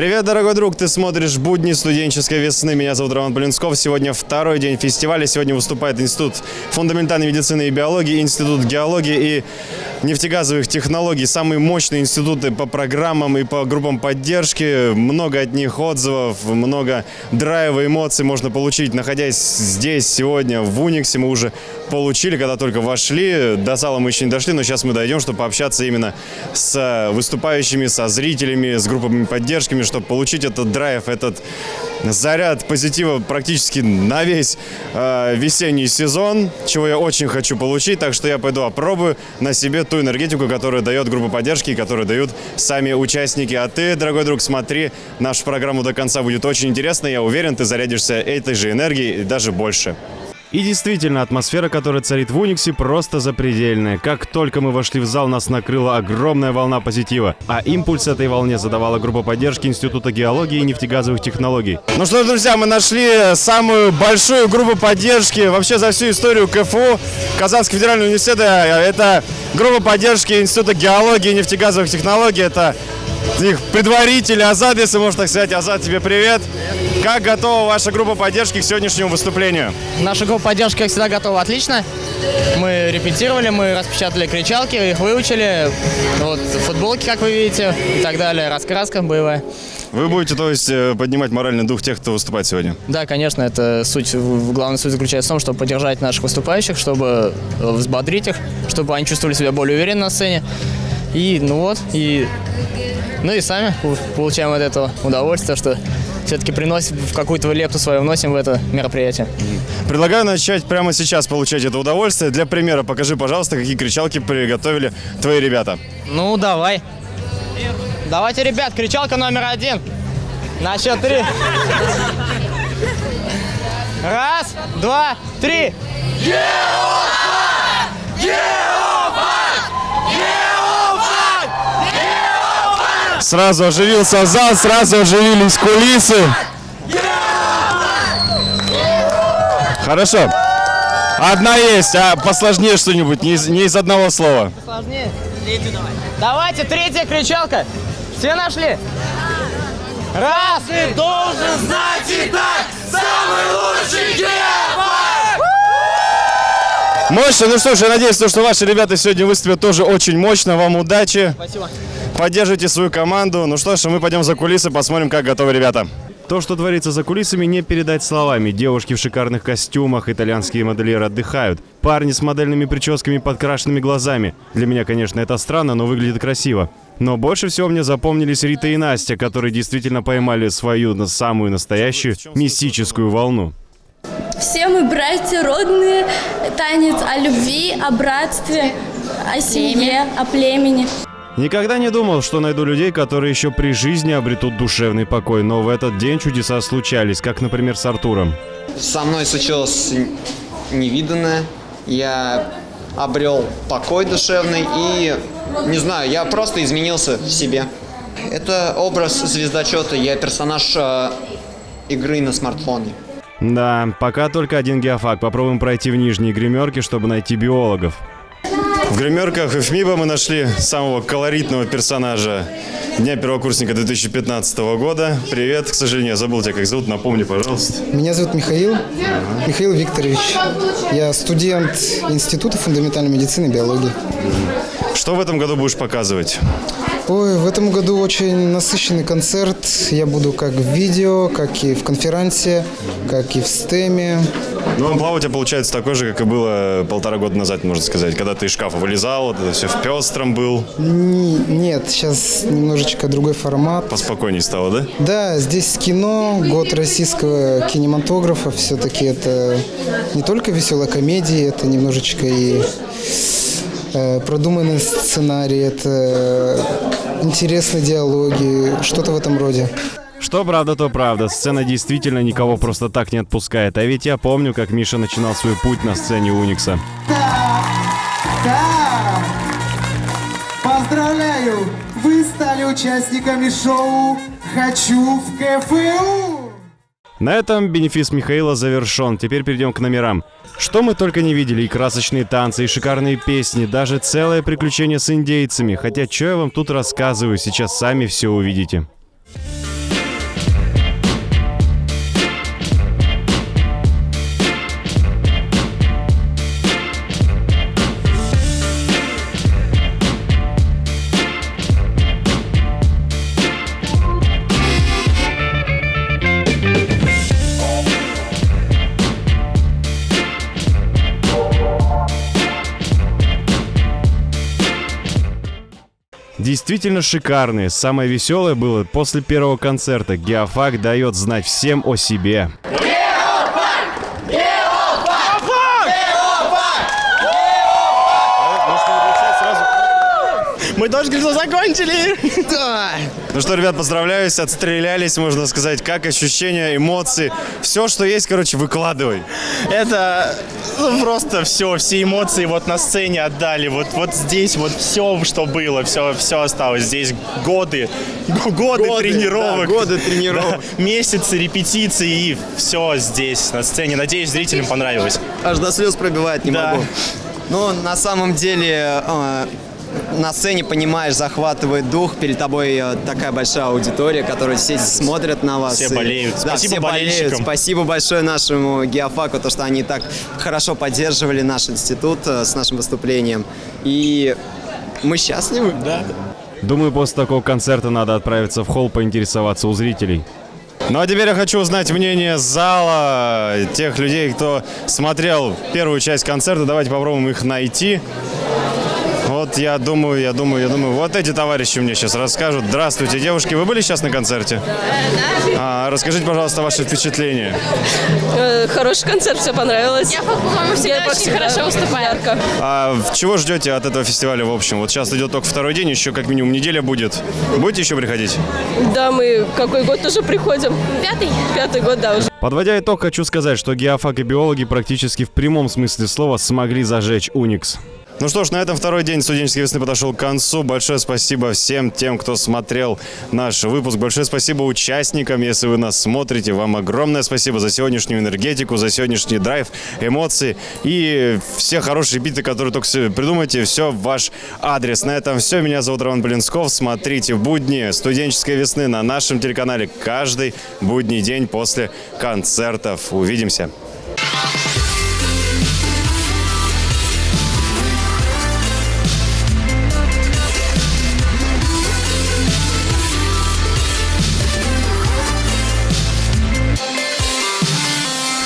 Привет, дорогой друг, ты смотришь «Будни студенческой весны». Меня зовут Роман Полинсков. Сегодня второй день фестиваля. Сегодня выступает Институт фундаментальной медицины и биологии, Институт геологии и нефтегазовых технологий. Самые мощные институты по программам и по группам поддержки. Много от них отзывов, много драйва, эмоций можно получить, находясь здесь сегодня в Униксе. Мы уже получили, когда только вошли. До зала мы еще не дошли, но сейчас мы дойдем, чтобы пообщаться именно с выступающими, со зрителями, с группами поддержками, чтобы получить этот драйв, этот заряд позитива практически на весь э, весенний сезон, чего я очень хочу получить. Так что я пойду опробую на себе ту энергетику, которую дает группа поддержки, которую дают сами участники. А ты, дорогой друг, смотри нашу программу до конца. Будет очень интересно. Я уверен, ты зарядишься этой же энергией и даже больше. И действительно, атмосфера, которая царит в Униксе, просто запредельная. Как только мы вошли в зал, нас накрыла огромная волна позитива. А импульс этой волне задавала группа поддержки Института геологии и нефтегазовых технологий. Ну что ж, друзья, мы нашли самую большую группу поддержки вообще за всю историю КФУ, Казанского федерального университета. Это группа поддержки Института геологии и нефтегазовых технологий. Это их предварители Азад, если можно так сказать. Азад, тебе привет. Как готова ваша группа поддержки к сегодняшнему выступлению? Наша группа поддержки, как всегда, готова отлично. Мы репетировали, мы распечатали кричалки, их выучили. Вот футболки, как вы видите, и так далее. Раскраска боевая. Вы будете, то есть, э, поднимать моральный дух тех, кто выступает сегодня? Да, конечно, это суть, главная суть заключается в том, чтобы поддержать наших выступающих, чтобы взбодрить их, чтобы они чувствовали себя более уверенно на сцене. И, ну вот, и, ну и сами получаем от этого удовольствие, что все-таки приносим в какую-то лепту свою вносим в это мероприятие. Предлагаю начать прямо сейчас получать это удовольствие. Для примера покажи, пожалуйста, какие кричалки приготовили твои ребята. Ну, давай. Давайте, ребят, кричалка номер один. На счет три. Раз, два, три. Геофан! Сразу оживился зал, сразу оживились кулисы. Хорошо. Одна есть, а посложнее что-нибудь, не из, не из одного слова. Сложнее. Третью давай. Давайте, третья кричалка. Все нашли? Раз. Ты должен знать и так, самый лучший Геофан! Мощно. Ну что ж, я надеюсь, то, что ваши ребята сегодня выступят тоже очень мощно. Вам удачи. Спасибо. Поддержите свою команду. Ну что ж, мы пойдем за кулисы, посмотрим, как готовы ребята. То, что творится за кулисами, не передать словами. Девушки в шикарных костюмах, итальянские модельеры отдыхают. Парни с модельными прическами подкрашенными глазами. Для меня, конечно, это странно, но выглядит красиво. Но больше всего мне запомнились Рита и Настя, которые действительно поймали свою на самую настоящую мистическую волну. Все мы братья родные, танец о любви, о братстве, о семье, о племени. Никогда не думал, что найду людей, которые еще при жизни обретут душевный покой, но в этот день чудеса случались, как, например, с Артуром. Со мной случилось невиданное. Я обрел покой душевный и, не знаю, я просто изменился в себе. Это образ звездочета, я персонаж э, игры на смартфоне. Да, пока только один геофак. Попробуем пройти в нижние гримерки, чтобы найти биологов. В гримерках ФМИБа мы нашли самого колоритного персонажа Дня первокурсника 2015 года. Привет, к сожалению, я забыл тебя как зовут, напомни, пожалуйста. Меня зовут Михаил, Михаил Викторович. Я студент Института фундаментальной медицины и биологии. Что в этом году будешь показывать? Ой, в этом году очень насыщенный концерт. Я буду как в видео, как и в конференции, как и в стеме. Ну, амплуа у тебя получается такой же, как и было полтора года назад, можно сказать, когда ты из шкафа вылезал, вот это все в пестром был. Ни- нет, сейчас немножечко другой формат. Поспокойней стало, да? Да, здесь кино, год российского кинематографа. Все-таки это не только веселая комедия, это немножечко и э, продуманный сценарий, это интересные диалоги, что-то в этом роде. Что правда, то правда. Сцена действительно никого просто так не отпускает. А ведь я помню, как Миша начинал свой путь на сцене Уникса. Да! Поздравляю! Вы стали участниками шоу «Хочу в КФУ». На этом бенефис Михаила завершен. Теперь перейдем к номерам. Что мы только не видели, и красочные танцы, и шикарные песни, даже целое приключение с индейцами. Хотя, что я вам тут рассказываю, сейчас сами все увидите. Действительно шикарные. Самое веселое было после первого концерта. Геофак дает знать всем о себе. Тоже говорит, закончили. Ну что, ребят, поздравляюсь, отстрелялись, можно сказать. Как ощущения, эмоции? Все, что есть, короче, выкладывай. Это ну, просто все, все эмоции вот на сцене отдали. Вот, вот здесь вот все, что было, все, все осталось. Здесь годы, г- годы, тренировок. да, годы тренировок. Да, месяцы репетиций и все здесь на сцене. Надеюсь, зрителям понравилось. Аж до слез пробивает, не Да. могу. Ну, на самом деле, э, на сцене, понимаешь, захватывает дух. Перед тобой э, такая большая аудитория, которая все смотрят на вас. Все И- болеют. Да, Спасибо все болеют. болельщикам. Спасибо большое нашему геофаку, то, что они так хорошо поддерживали наш институт э, с нашим выступлением. И мы счастливы. Да. Думаю, после такого концерта надо отправиться в холл поинтересоваться у зрителей. Ну а теперь я хочу узнать мнение зала, тех людей, кто смотрел первую часть концерта. Давайте попробуем их найти. Вот я думаю, я думаю, я думаю, вот эти товарищи мне сейчас расскажут. Здравствуйте, девушки, вы были сейчас на концерте? А, расскажите, пожалуйста, ваши впечатления. Э, Хороший концерт, все понравилось. Я, по-моему, всегда очень хорошо выступаю. Ярко. А чего ждете от этого фестиваля в общем? Вот сейчас идет только второй день, еще как минимум неделя будет. Будете еще приходить? Да, мы какой год уже приходим? Пятый. Пятый год, да, уже. Подводя итог, хочу сказать, что геофак и биологи практически в прямом смысле слова смогли зажечь Уникс. Ну что ж, на этом второй день студенческой весны подошел к концу. Большое спасибо всем тем, кто смотрел наш выпуск. Большое спасибо участникам, если вы нас смотрите. Вам огромное спасибо за сегодняшнюю энергетику, за сегодняшний драйв, эмоции и все хорошие биты, которые только придумаете. Все в ваш адрес. На этом все. Меня зовут Роман Блинсков. Смотрите будни студенческой весны на нашем телеканале каждый будний день после концертов. Увидимся.